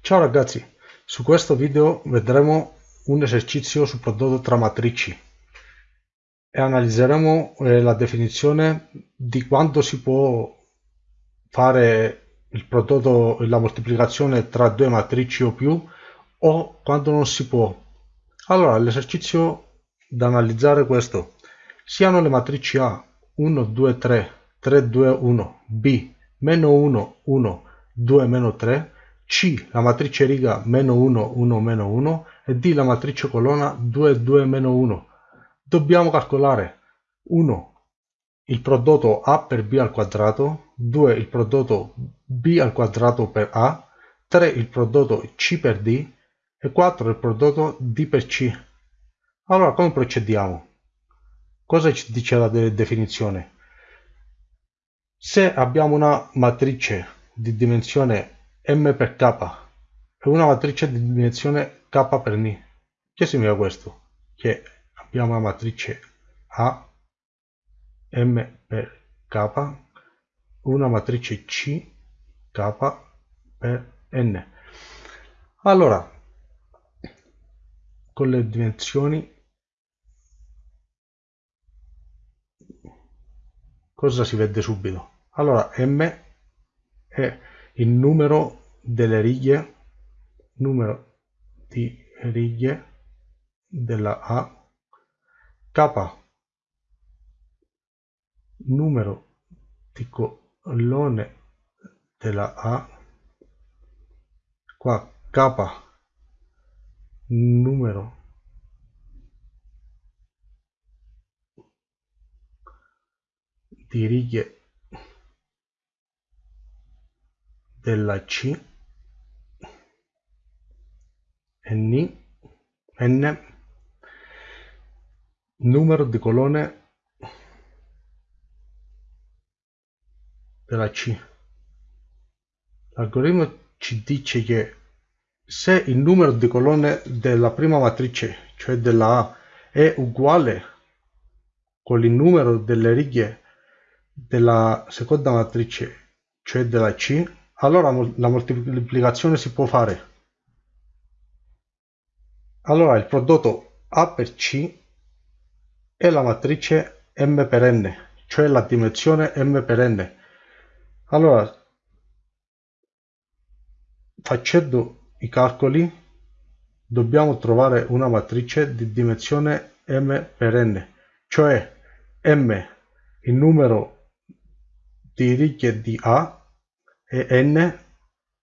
Ciao ragazzi, su questo video vedremo un esercizio sul prodotto tra matrici e analizzeremo eh, la definizione di quando si può fare il prodotto, la moltiplicazione tra due matrici o più o quando non si può. Allora, l'esercizio da analizzare è questo. Siano le matrici A 1, 2, 3, 3, 2, 1, B, meno 1, 1, 2, meno 3, C la matrice riga meno 1, 1, meno 1 e D la matrice colonna 2, 2, meno 1. Dobbiamo calcolare 1 il prodotto A per B al quadrato, 2 il prodotto B al quadrato per A, 3 il prodotto C per D e 4 il prodotto D per C. Allora come procediamo? Cosa ci dice la de definizione? Se abbiamo una matrice di dimensione m per k e una matrice di dimensione k per n. Che significa questo? Che abbiamo la matrice A m per k, una matrice C k per n. Allora, con le dimensioni cosa si vede subito? Allora, m è il numero delle righe numero di righe della A K numero di colonne della A qua K numero di righe della C N, N numero di colonne della C. L'algoritmo ci dice che se il numero di colonne della prima matrice, cioè della A, è uguale con il numero delle righe della seconda matrice, cioè della C, allora la moltiplicazione si può fare. Allora il prodotto A per C è la matrice M per N, cioè la dimensione M per N. Allora, facendo i calcoli, dobbiamo trovare una matrice di dimensione M per N, cioè M, il numero di righe di A, e n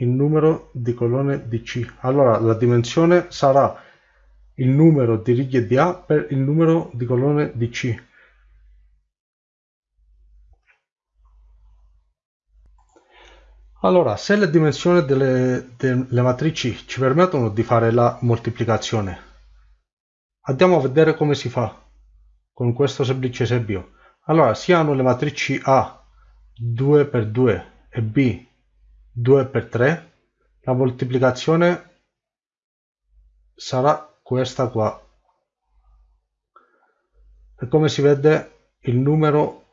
il numero di colonne di C. Allora la dimensione sarà il numero di righe di A per il numero di colonne di C. Allora, se le dimensioni delle, delle matrici ci permettono di fare la moltiplicazione, andiamo a vedere come si fa con questo semplice esempio. Allora, siano le matrici A 2 per 2 e B 2 per 3 la moltiplicazione sarà questa qua. E come si vede il numero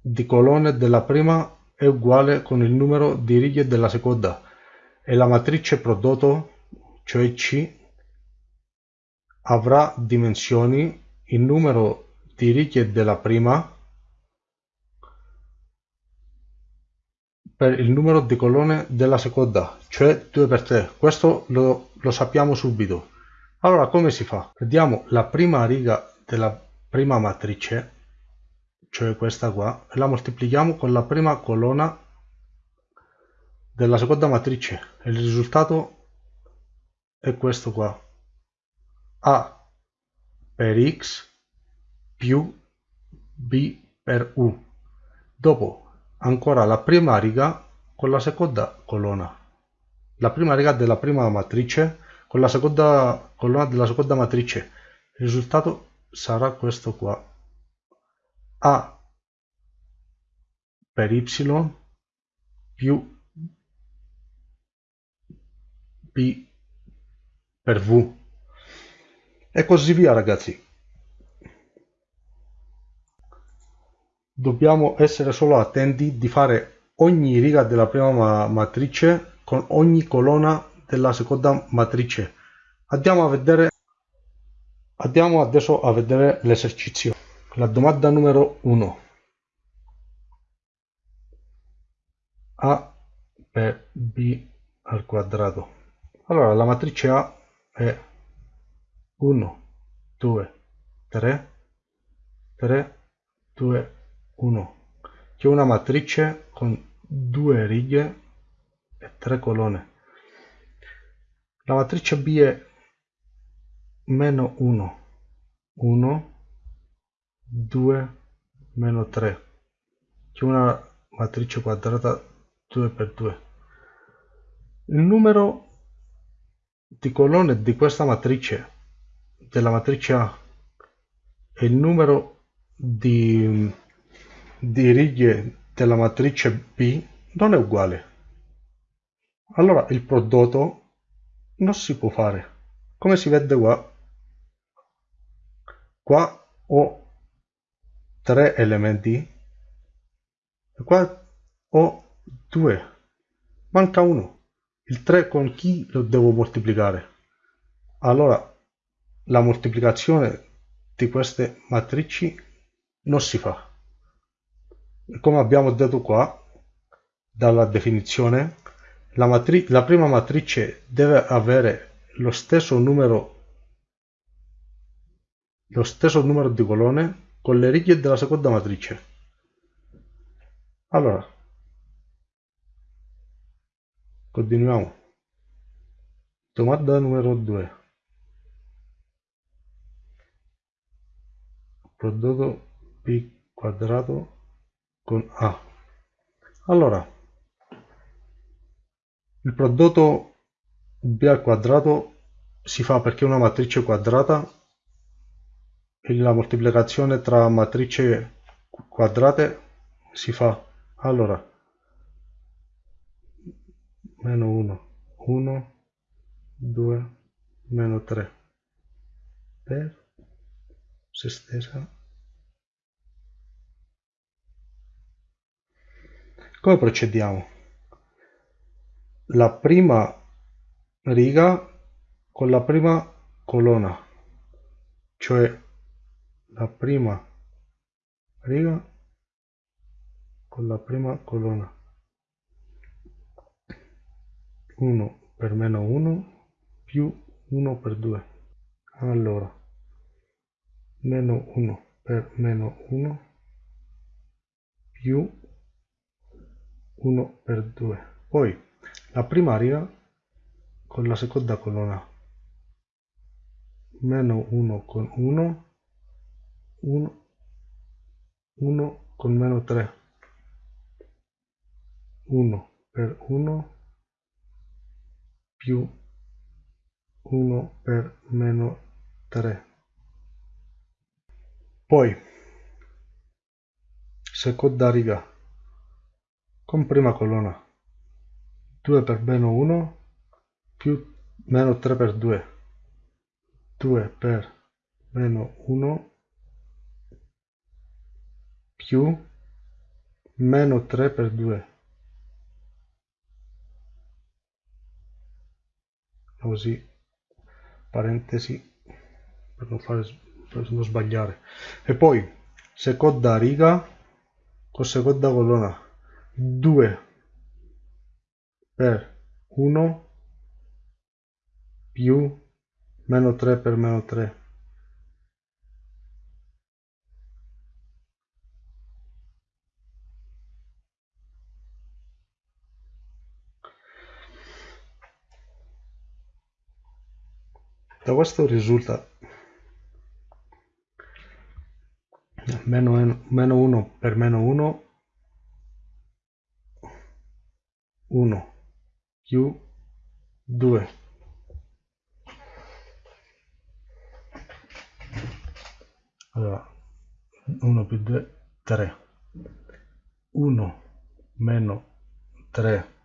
di colonne della prima è uguale con il numero di righe della seconda. E la matrice prodotto cioè C avrà dimensioni. Il numero di righe della prima per il numero di colonne della seconda, cioè 2 per 3. Questo lo, lo sappiamo subito. Allora come si fa? Prendiamo la prima riga della prima matrice, cioè questa qua, e la moltiplichiamo con la prima colonna della seconda matrice. Il risultato è questo qua. A per x più b per u. Dopo ancora la prima riga con la seconda colonna. La prima riga della prima matrice con la seconda colonna della seconda matrice. Il risultato sarà questo qua. A per y più b per v. E così via ragazzi dobbiamo essere solo attenti di fare ogni riga della prima matrice con ogni colonna della seconda matrice. Andiamo a vedere Andiamo adesso a vedere l'esercizio. La domanda numero 1. A per B al quadrato. Allora, la matrice A è 1, 2, 3, 3, 2, 1. C'è una matrice con due righe e tre colonne. La matrice B è meno 1, 1, 2, meno 3. C'è una matrice quadrata 2 per 2. Il numero di colonne di questa matrice, della matrice A, e il numero di, di righe della matrice B non è uguale. Allora il prodotto non si può fare. Come si vede qua, qua ho tre elementi e qua ho due. Manca uno. Il 3 con chi lo devo moltiplicare? Allora la moltiplicazione di queste matrici non si fa come abbiamo detto qua dalla definizione la, la prima matrice deve avere lo stesso numero lo stesso numero di colonne con le righe della seconda matrice. Allora, continuiamo. Domanda numero 2. Prodotto B quadrato con A. Allora, il prodotto B al quadrato si fa perché è una matrice quadrata la moltiplicazione tra matrici quadrate si fa allora meno 1 1 2 meno 3 per se stessa come procediamo? La prima riga con la prima colonna cioè la prima riga con la prima colonna. 1 per meno 1 più 1 per 2 allora meno 1 per meno 1 più 1 per 2 poi la prima riga con la seconda colonna. Meno 1 con 1 1 1 con meno 3 1 per 1 più 1 per meno 3 poi seconda riga con prima colonna 2 per meno 1 più meno 3 per 2 2 per meno 1 più meno 3 per 2 così parentesi per non, fare, per non sbagliare. E poi seconda riga con seconda colonna 2 per 1 più meno 3 per meno 3 Da questo risulta meno, meno 1 per meno 1 1 più 2 allora 1 più 2 3 1 meno 3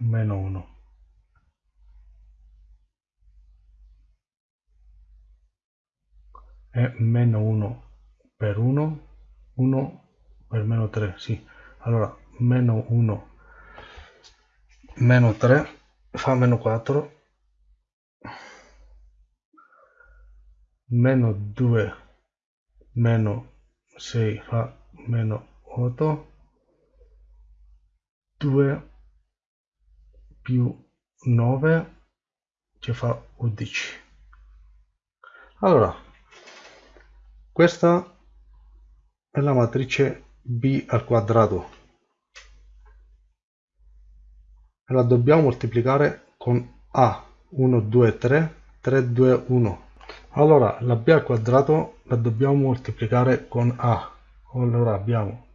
meno 1 e meno 1 per 1 1 per meno 3 sì. Allora meno 1 meno 3 fa meno 4 meno 2 meno 6 fa meno 8 2 più 9 ci fa 11 allora questa è la matrice b al quadrato e la dobbiamo moltiplicare con a. 1 2 3 3 2 1 allora la b al quadrato la dobbiamo moltiplicare con a. Allora abbiamo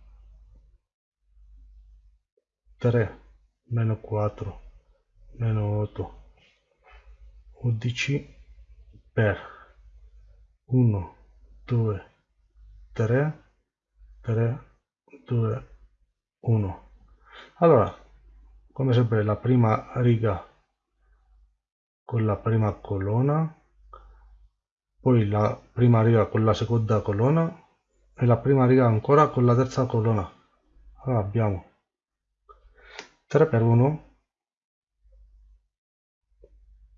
3 meno 4 meno 8 11 per 1 2 3 3 2 1 allora come sempre la prima riga con la prima colonna poi la prima riga con la seconda colonna e la prima riga ancora con la terza colonna. Allora abbiamo 3 per 1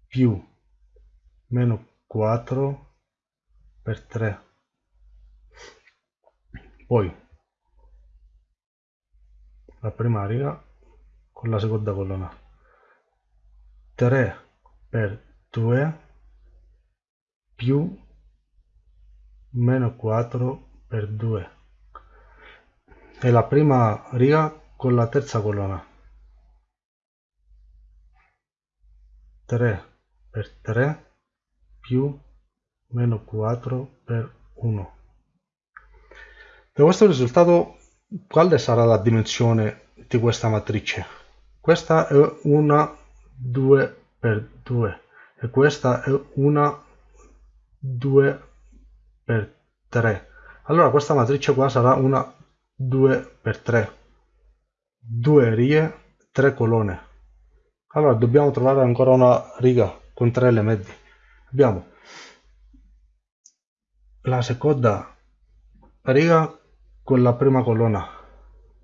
più meno 4 per 3 poi la prima riga con la seconda colonna 3 per 2 più meno 4 per 2 e la prima riga con la terza colonna 3 per 3 più meno 4 per 1 da questo risultato quale sarà la dimensione di questa matrice? Questa è una 2 per 2 e questa è una 2 per 3 allora questa matrice qua sarà una 2 per 3 due righe 3 colonne. Allora dobbiamo trovare ancora una riga con tre elementi. Abbiamo la seconda riga con la prima colonna.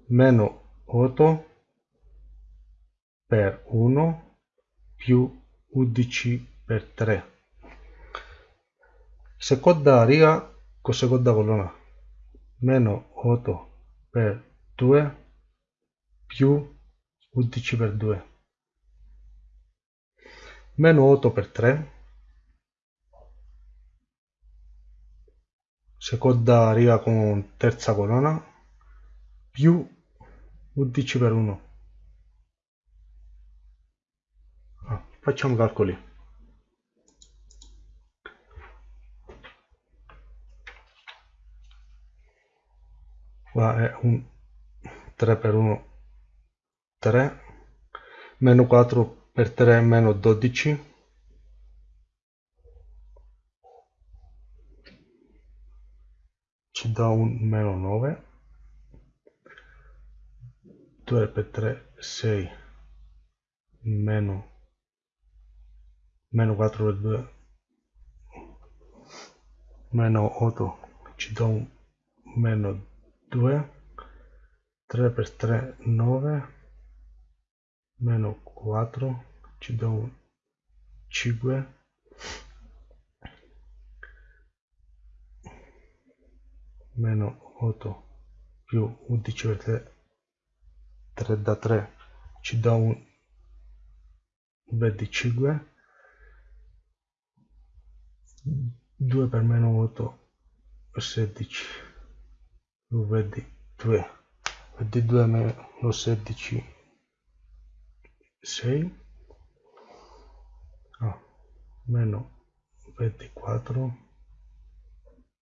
Meno 8 per 1 più 11 per 3 seconda riga con seconda colonna. Meno 8 per 2 più 11 per 2 meno 8 per 3 seconda riga con terza colonna più 11 per 1 ah, facciamo calcoli qua è un 3 per 1 3 meno 4 per 3 meno 12 ci dà un meno 9 2 per 3 6 meno meno 4 per 2 meno 8 ci dà un meno 2 3 per 3 9 meno 4 ci dà un 5 meno 8 più 11 per 3 3 da 3 ci dà un 25 2 per meno 8 16 vedi 2 vedi 2 meno 16 6 ah, meno 24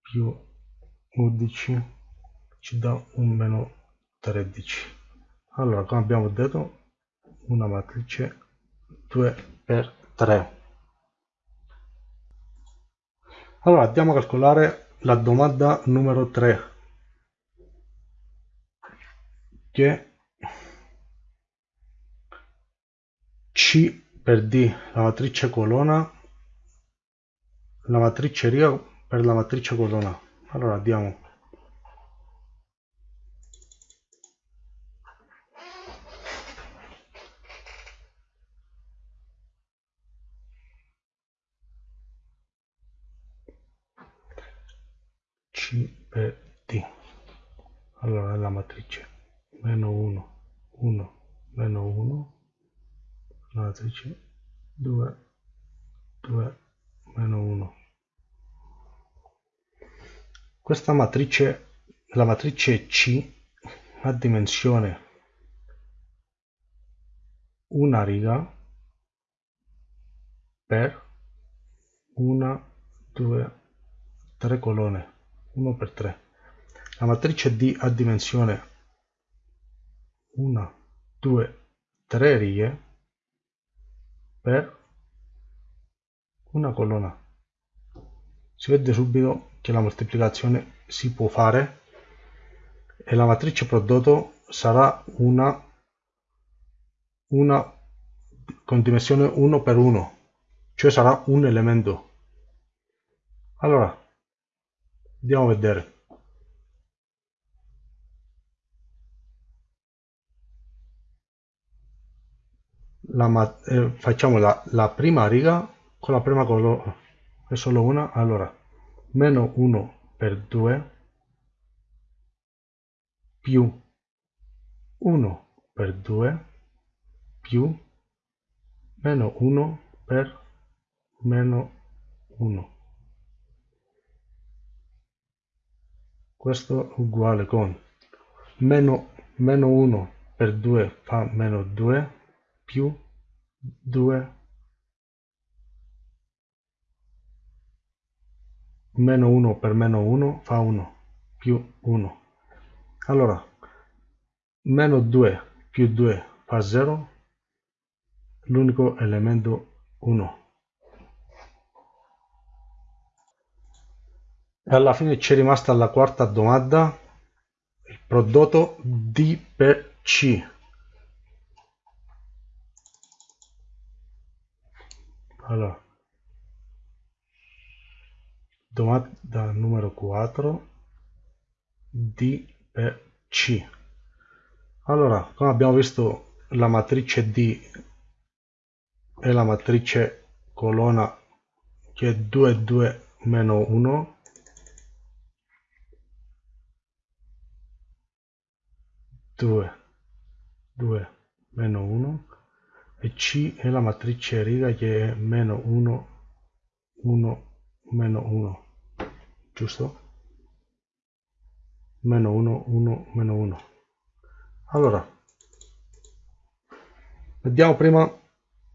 più 11 ci dà un meno 13 allora come abbiamo detto una matrice 2 per 3 allora andiamo a calcolare la domanda numero 3 che C per D la matrice colonna la matrice riga per la matrice colonna allora diamo. Cpd allora la matrice. Meno 1 1 meno 1 la matrice. 2 2 meno 1 questa matrice, la matrice C, ha dimensione una riga per una, due, tre colonne, 1 per 3. La matrice D ha dimensione 1, 2, 3 righe per una colonna. Si vede subito che la moltiplicazione si può fare e la matrice prodotto sarà una, una con dimensione 1 per 1, cioè sarà un elemento. Allora, Andiamo a vedere. La, eh, facciamo la, la, prima riga con la prima colonna, è solo una, allora, meno 1 per 2 più 1 per 2 più meno 1 per meno 1 questo è uguale con meno, meno 1 per 2 fa meno 2 più 2 meno 1 per meno 1 fa 1 più 1 allora meno 2 più 2 fa 0 l'unico elemento 1 e alla fine ci è rimasta la quarta domanda il prodotto D per C. Allora domanda numero 4 D per C. Allora come abbiamo visto la matrice D è la matrice colonna che è 2 2 meno 1 2 2 meno 1 e C è la matrice riga che è meno 1 1 meno 1 giusto? meno 1 1 meno 1 allora vediamo prima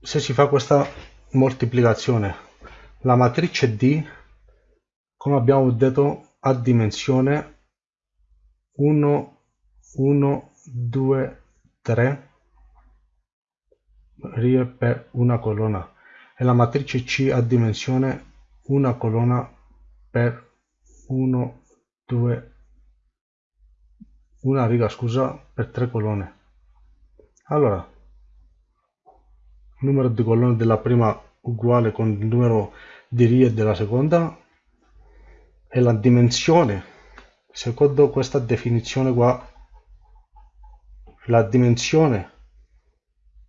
se si fa questa moltiplicazione. La matrice D come abbiamo detto ha dimensione 1 1 2 3 righe per una colonna. E la matrice C ha dimensione una colonna per 1 2 una riga scusa per tre colonne. Allora numero di colonne della prima uguale con il numero di righe della seconda e la dimensione. Secondo questa definizione qua la dimensione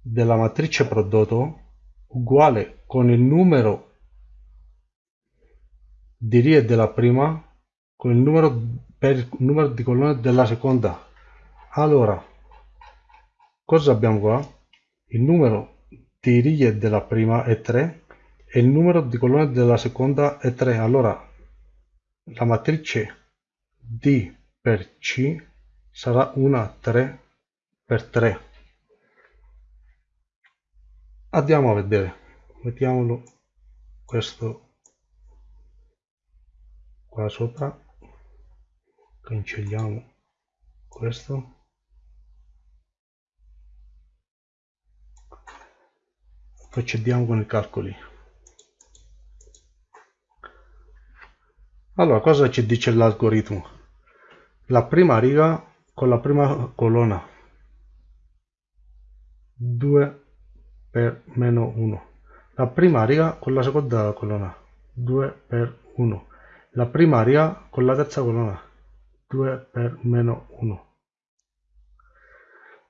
della matrice prodotto uguale con il numero di righe della prima con il numero per il numero di colonne della seconda. Allora cosa abbiamo qua? Il numero di righe della prima è 3 e il numero di colonne della seconda è 3 allora la matrice D per C sarà una 3 per 3 andiamo a vedere. Mettiamolo questo qua sopra cancelliamo questo. Procediamo con i calcoli. Allora cosa ci dice l'algoritmo? La prima riga con la prima colonna. 2 per meno 1 la prima riga con la seconda colonna. 2 per 1 la prima riga con la terza colonna 2 per meno 1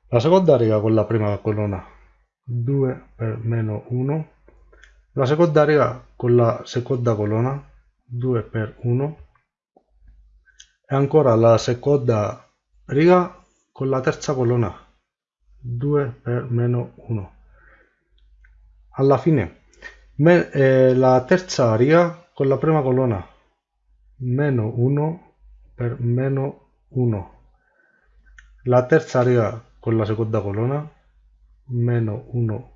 la seconda riga con la prima colonna 2 per meno 1 la seconda riga con la seconda colonna 2 per 1 e ancora la seconda riga con la terza colonna 2 per meno 1 alla fine me, eh, la terza riga con la prima colonna meno 1 per meno 1 la terza riga con la seconda colonna meno 1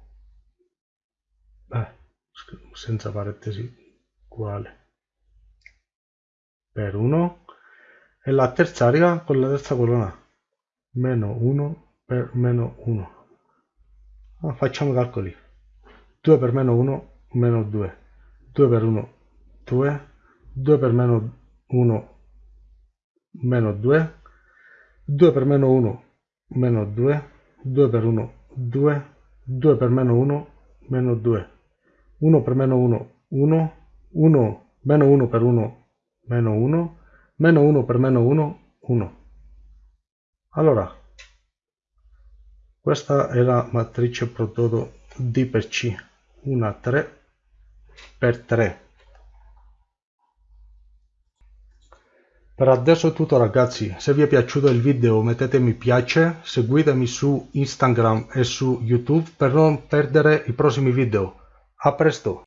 eh, senza parentesi uguale. Per 1 e la terza riga con la terza colonna meno 1 per meno 1 ah, facciamo i calcoli. 2 per meno 1 meno 2 2 per 1 2 2 per meno 1 meno 2 2 per meno 1 meno 2 2 per 1 2 2 per meno 1 meno 2 1 per meno 1 1 1 meno 1 per 1 meno 1 meno 1 per meno 1 1 allora questa è la matrice prodotto D per C una 3 per 3 per adesso è tutto ragazzi. Se vi è piaciuto il video mettete mi piace seguitemi su instagram e su youtube per non perdere i prossimi video. A presto